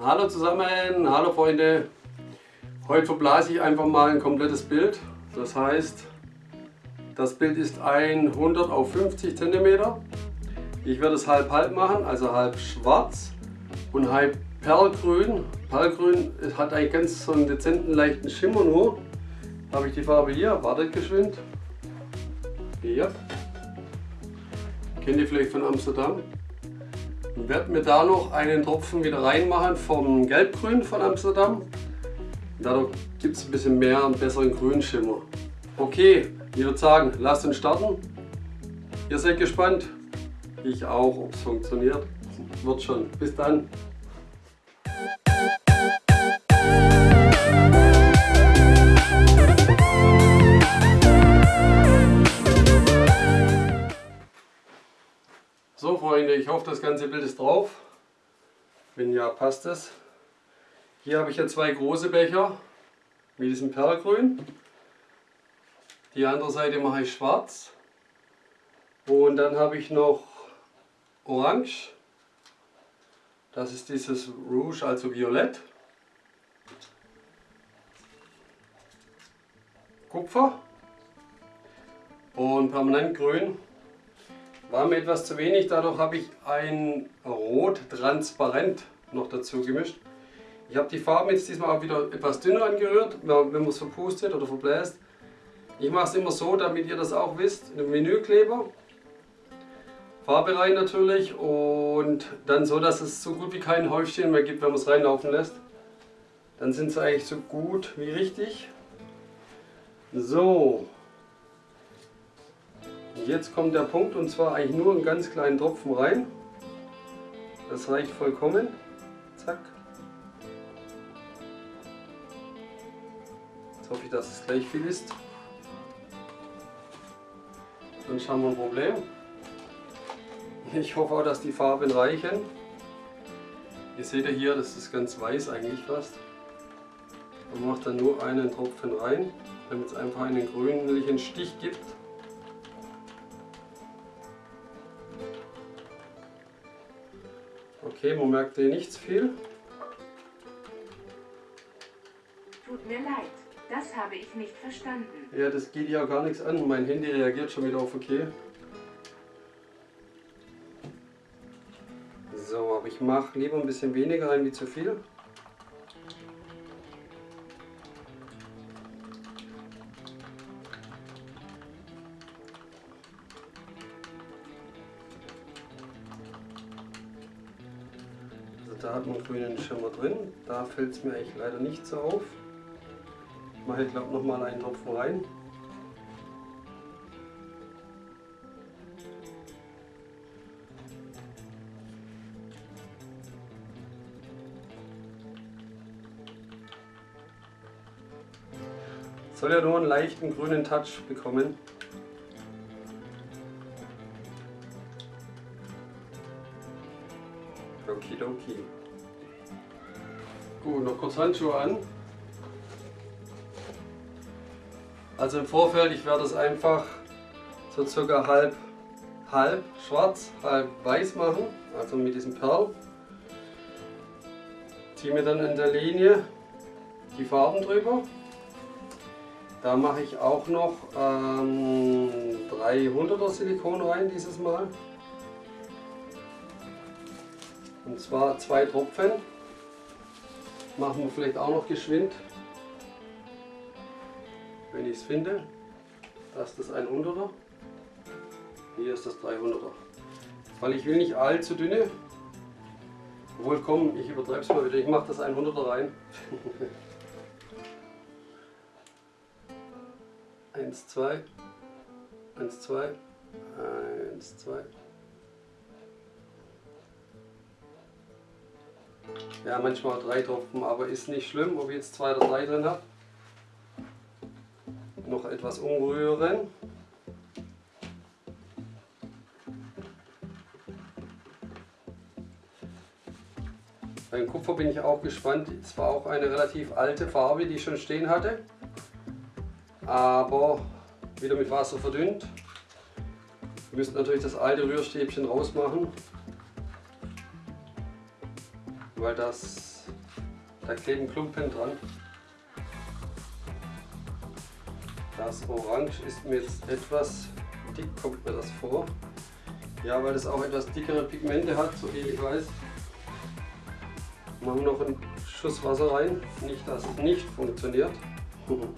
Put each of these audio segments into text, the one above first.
Hallo zusammen, hallo Freunde. Heute verblase ich einfach mal ein komplettes Bild. Das heißt, das Bild ist 100 auf 50 cm. Ich werde es halb halb machen, also halb schwarz und halb perlgrün. Perlgrün hat einen ganz so einen dezenten leichten Schimmer nur. Habe ich die Farbe hier, wartet geschwind. Hier. Kennt ihr vielleicht von Amsterdam? Werde mir da noch einen Tropfen wieder reinmachen vom Gelbgrün von Amsterdam. Dadurch gibt es ein bisschen mehr und besseren Grünschimmer. Okay, ich würde sagen, lasst uns starten. Ihr seid gespannt. Ich auch, ob es funktioniert. Wird schon. Bis dann. Ich hoffe das ganze Bild ist drauf. Wenn ja, passt es. Hier habe ich ja zwei große Becher mit diesem Perlgrün. Die andere Seite mache ich schwarz. Und dann habe ich noch Orange. Das ist dieses Rouge, also Violett. Kupfer und Permanentgrün war mir etwas zu wenig, dadurch habe ich ein Rot transparent noch dazu gemischt. Ich habe die Farben jetzt diesmal auch wieder etwas dünner angerührt, wenn man es verpustet oder verbläst. Ich mache es immer so, damit ihr das auch wisst, in einem Menükleber. Farbe rein natürlich und dann so, dass es so gut wie kein Häufchen mehr gibt, wenn man es reinlaufen lässt. Dann sind sie eigentlich so gut wie richtig. So, Jetzt kommt der Punkt und zwar eigentlich nur einen ganz kleinen Tropfen rein. Das reicht vollkommen. Zack. Jetzt hoffe ich, dass es gleich viel ist. Sonst haben wir ein Problem. Ich hoffe auch, dass die Farben reichen. Ihr seht ja hier, das ist ganz weiß eigentlich fast. Man macht dann nur einen Tropfen rein, damit es einfach einen grünlichen Stich gibt. Okay, man merkt hier nichts viel. Tut mir leid, das habe ich nicht verstanden. Ja, das geht ja gar nichts an. Mein Handy reagiert schon wieder auf okay. So, aber ich mache lieber ein bisschen weniger rein wie zu viel. Man grünen Schimmer drin. Da fällt es mir eigentlich leider nicht so auf. Ich mache ich glaube nochmal einen Tropfen rein. Soll ja nur einen leichten grünen Touch bekommen. Okidoki. Gut, noch kurz Handschuhe an. Also im Vorfeld, ich werde es einfach so circa halb, halb schwarz, halb weiß machen, also mit diesem Perl. Ziehe mir dann in der Linie die Farben drüber. Da mache ich auch noch ähm, 300er Silikon rein dieses Mal. Und zwar zwei Tropfen. Machen wir vielleicht auch noch geschwind. Wenn ich es finde. Das ist das 100er. Hier ist das 300er. Weil ich will nicht allzu dünne. Obwohl komm, ich übertreibe es mal wieder. Ich mache das 100er rein. Eins, zwei. Eins, zwei. Eins, zwei. Ja, manchmal drei Tropfen, aber ist nicht schlimm, ob ich jetzt zwei oder drei drin habe. Noch etwas umrühren. Beim Kupfer bin ich auch gespannt. Es war auch eine relativ alte Farbe, die ich schon stehen hatte. Aber wieder mit Wasser verdünnt. Wir müssen natürlich das alte Rührstäbchen rausmachen weil das Da kleben Klumpen dran. Das Orange ist mir jetzt etwas dick, kommt mir das vor. Ja, weil es auch etwas dickere Pigmente hat, so viel ich weiß. Machen wir noch einen Schuss Wasser rein. Nicht, dass es nicht funktioniert.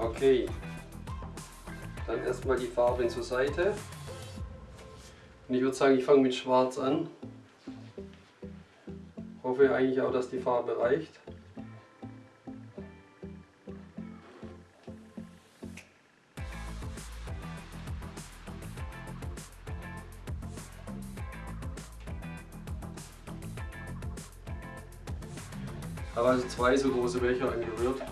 Okay, dann erstmal die Farben zur Seite. Und ich würde sagen, ich fange mit Schwarz an. Hoffe eigentlich auch, dass die Farbe reicht. Ich habe also zwei so große Becher angerührt.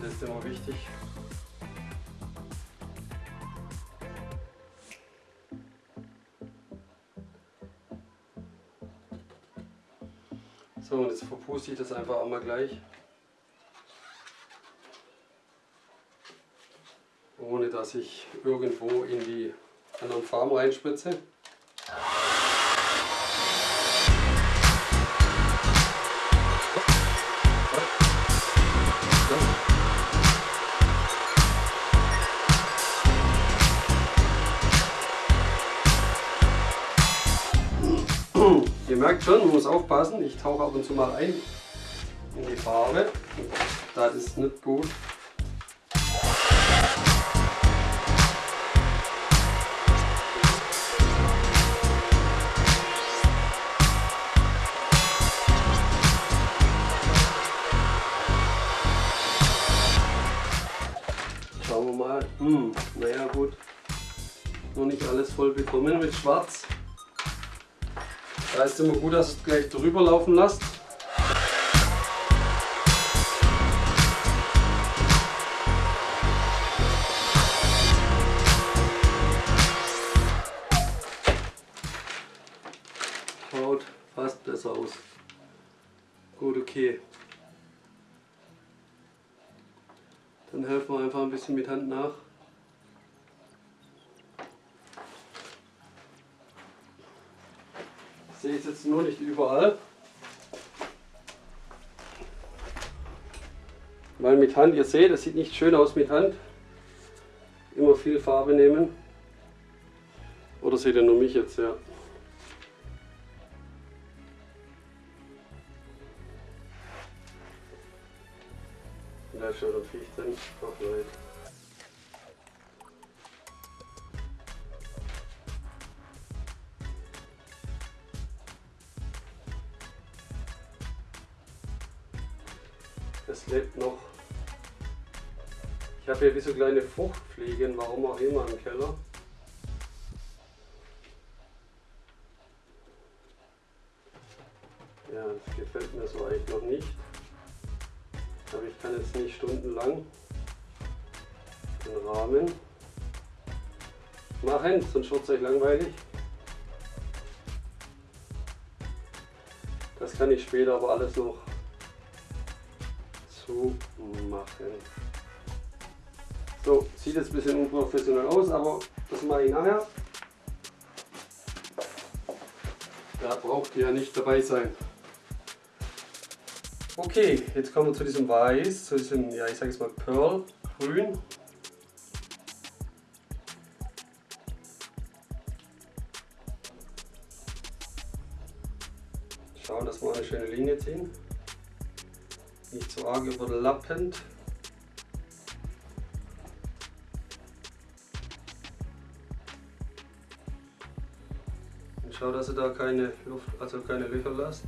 Das ist immer wichtig. So, und jetzt verpuste ich das einfach auch mal gleich. Ohne dass ich irgendwo in die anderen Farben reinspritze. Ihr merkt schon, man muss aufpassen, ich tauche ab und zu mal ein in die Farbe. Das ist nicht gut. Schauen wir mal. Hm, naja gut. Noch nicht alles voll bekommen mit Schwarz. Da ist immer gut, dass ihr es gleich drüber laufen lasst. Schaut fast besser aus. Gut, okay. Dann helfen wir einfach ein bisschen mit Hand nach. Sehe ich jetzt nur nicht überall. Weil mit Hand, ihr seht, das sieht nicht schön aus mit Hand. Immer viel Farbe nehmen. Oder seht ihr nur mich jetzt, ja. Da ist schon der Viech drin. Ach. Habe wie so kleine Fruchtfliegen, warum auch immer im Keller. Ja, das gefällt mir so eigentlich noch nicht. Aber ich kann jetzt nicht stundenlang den Rahmen machen, sonst wird es euch langweilig. Das kann ich später aber alles noch zu machen. So, sieht jetzt ein bisschen unprofessionell aus, aber das mache ich nachher. Da braucht ihr ja nicht dabei sein. Okay, jetzt kommen wir zu diesem Weiß, zu diesem, ja ich sage jetzt mal Pearl Grün. Schauen, dass wir eine schöne Linie ziehen nicht zu arg überlappend. Schau, dass ihr da keine Luft, also keine Löcher lasst.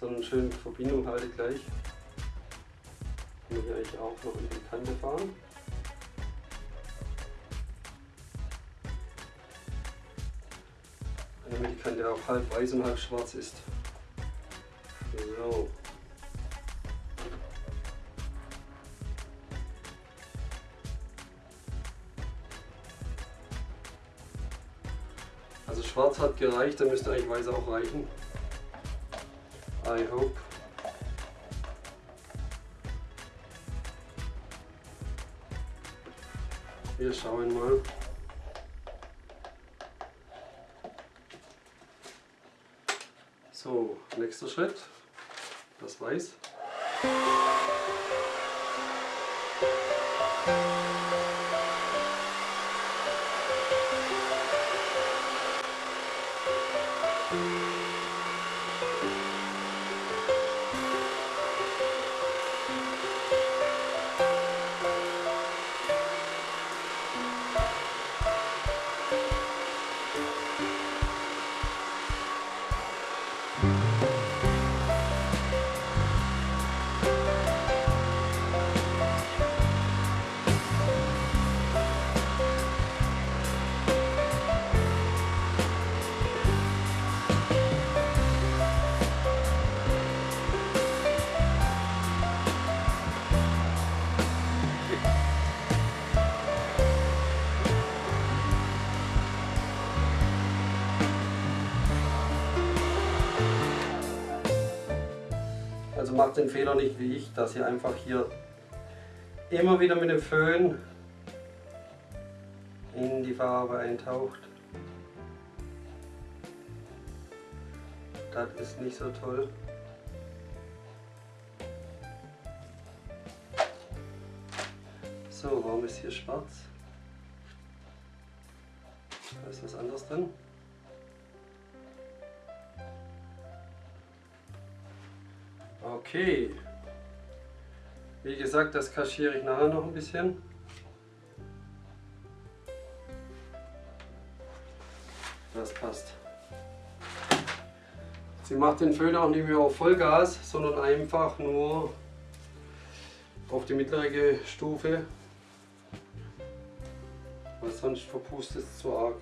So eine schöne Verbindung halte gleich. Kann ich eigentlich auch noch in die Kante fahren. damit die Kante auch halb weiß und halb schwarz ist. So. Also schwarz hat gereicht, dann müsste eigentlich weiß auch reichen. I hope. Wir schauen mal. So, nächster Schritt. Das Weiß. Also macht den Fehler nicht wie ich, dass ihr einfach hier immer wieder mit dem Föhn in die Farbe eintaucht. Das ist nicht so toll. So, warum ist hier schwarz? Da ist was anderes drin. Okay. Wie gesagt, das kaschiere ich nachher noch ein bisschen. Das passt. Sie macht den Föhn auch nicht mehr auf Vollgas, sondern einfach nur auf die mittlere Stufe, weil sonst verpustet es zu arg.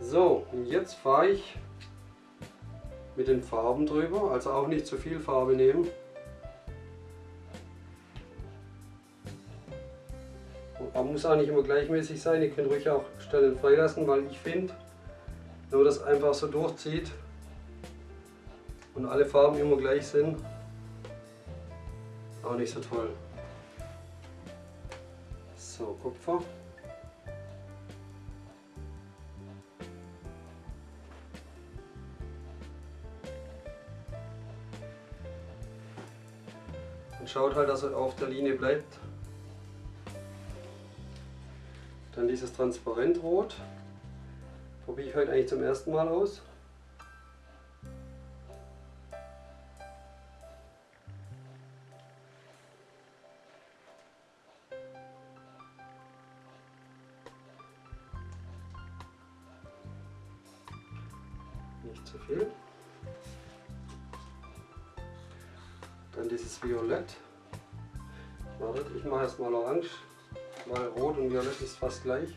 So, und jetzt fahre ich mit den Farben drüber, also auch nicht zu viel Farbe nehmen. Man muss auch nicht immer gleichmäßig sein, ihr könnt ruhig auch Stellen freilassen, weil ich finde, wenn man das einfach so durchzieht und alle Farben immer gleich sind, auch nicht so toll. So, Kupfer. Schaut halt, dass er auf der Linie bleibt. Dann dieses Transparentrot. Probiere ich heute eigentlich zum ersten Mal aus. Nicht zu viel. Dann dieses Violett. Wartet, ich mache erstmal orange, weil rot und violett ist fast gleich.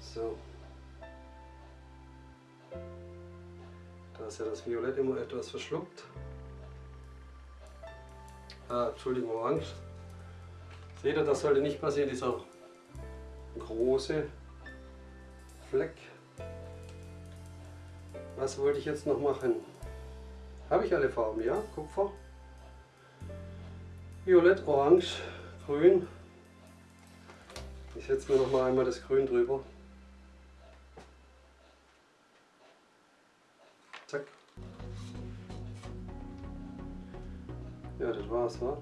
So. Da ist ja das Violett immer etwas verschluckt. Ah, Entschuldigung, orange. Seht ihr, das sollte nicht passieren, dieser große Fleck. Was wollte ich jetzt noch machen? Habe ich alle Farben, ja? Kupfer, Violett, Orange, Grün. Ich setze mir noch mal einmal das Grün drüber. Zack. Ja, das war's, wa?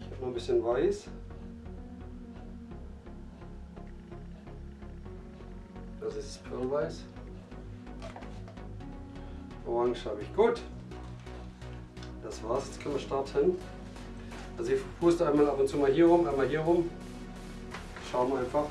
Ich habe noch ein bisschen Weiß. Das ist Pearlweiß. Orange habe ich. Gut. Das war's. Jetzt können wir starten. Also ich puste einmal ab und zu mal hier rum, einmal hier rum. Schauen wir einfach.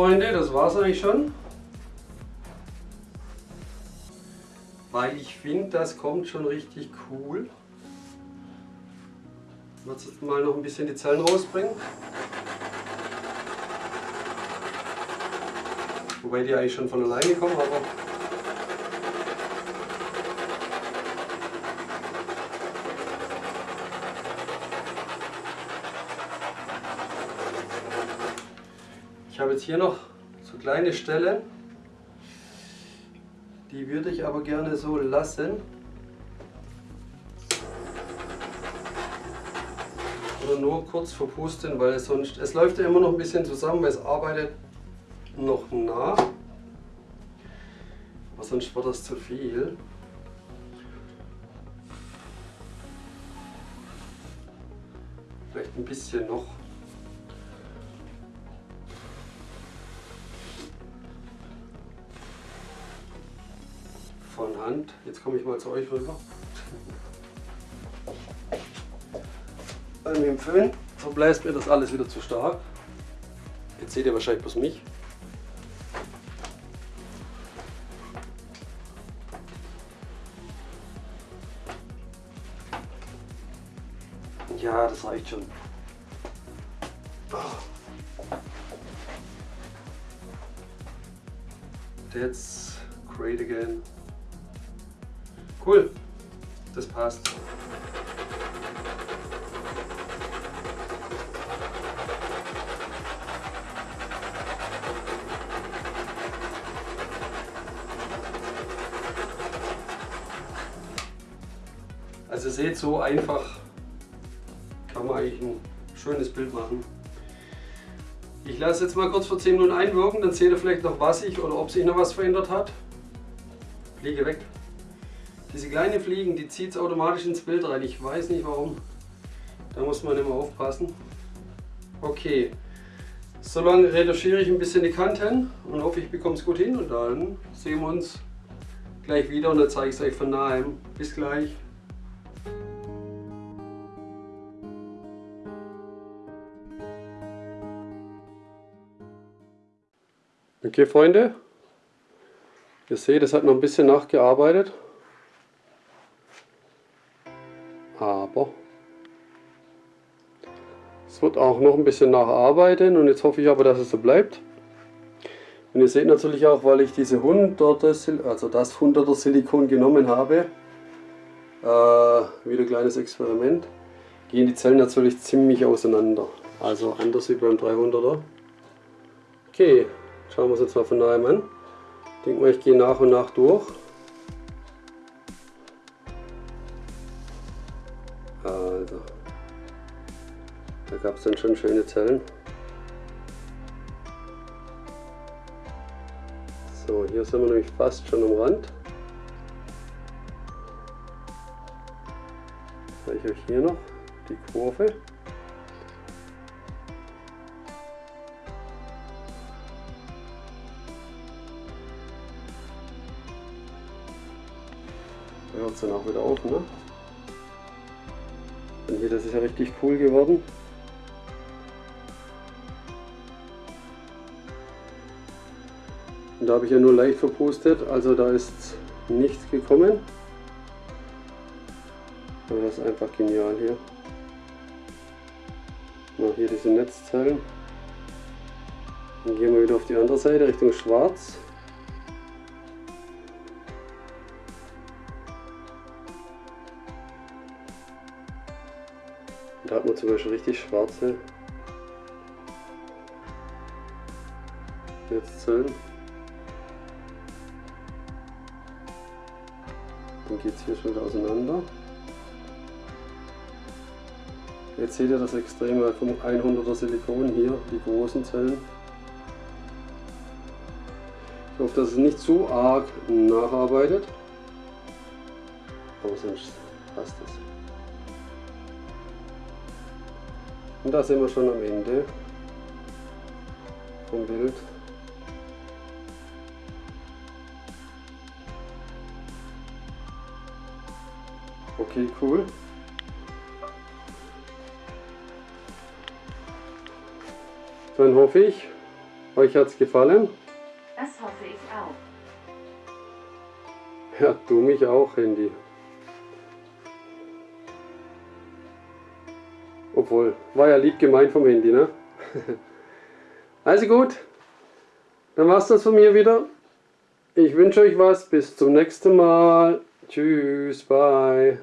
Freunde, das war's eigentlich schon. Weil ich finde, das kommt schon richtig cool. Ich werde jetzt mal noch ein bisschen die Zellen rausbringen. Wobei die eigentlich schon von alleine kommen, aber habe jetzt hier noch so kleine Stellen, die würde ich aber gerne so lassen. Oder nur kurz verpusten, weil es sonst, es läuft ja immer noch ein bisschen zusammen, weil es arbeitet noch nach. Aber sonst wird das zu viel. Vielleicht ein bisschen noch. Von Hand. Jetzt komme ich mal zu euch rüber. Mir im Föhn verbläst mir das alles wieder zu stark. Jetzt seht ihr wahrscheinlich bloß mich. Ja, das reicht schon. That's seht, so einfach kann man eigentlich ein schönes Bild machen. Ich lasse jetzt mal kurz vor 10 Minuten einwirken, dann seht ihr vielleicht noch was sich oder ob sich noch was verändert hat. Fliege weg. Diese kleinen Fliegen, die zieht es automatisch ins Bild rein. Ich weiß nicht warum. Da muss man immer aufpassen. Okay, solange retuschiere ich ein bisschen die Kanten und hoffe, ich bekomme es gut hin. Und dann sehen wir uns gleich wieder und dann zeige ich es euch von nahem. Bis gleich. Okay Freunde, ihr seht, es hat noch ein bisschen nachgearbeitet. aber es wird auch noch ein bisschen nacharbeiten und jetzt hoffe ich aber, dass es so bleibt. Und ihr seht natürlich auch, weil ich diese 100 also das 100er Silikon genommen habe, äh, wieder ein kleines Experiment, gehen die Zellen natürlich ziemlich auseinander. Also anders wie beim 300er. Okay, schauen wir uns jetzt mal von nahem an. Ich denke mal, ich gehe nach und nach durch. Also, da gab es dann schon schöne Zellen. So, hier sind wir nämlich fast schon am Rand. Zeige ich euch hier noch die Kurve. Es dann auch wieder auf, ne? Und hier, das ist ja richtig cool geworden. Und da habe ich ja nur leicht verpustet, also da ist nichts gekommen. Aber das ist einfach genial hier. Noch hier diese Netzzellen. Dann gehen wir wieder auf die andere Seite Richtung Schwarz. Da hat man zum Beispiel richtig schwarze Netzzellen. Dann geht es hier schon wieder auseinander. Jetzt seht ihr das Extreme vom 100er Silikon hier, die großen Zellen. Ich hoffe, dass es nicht zu arg nacharbeitet. Aber sonst passt es. Und da sind wir schon am Ende vom Bild. Okay, cool. Dann hoffe ich, Euch hat's gefallen? Das hoffe ich auch. Ja, du mich auch, Handy. Obwohl, war ja lieb gemeint vom Handy, ne? also gut, dann war's das von mir wieder. Ich wünsche euch was, bis zum nächsten Mal. Tschüss, bye.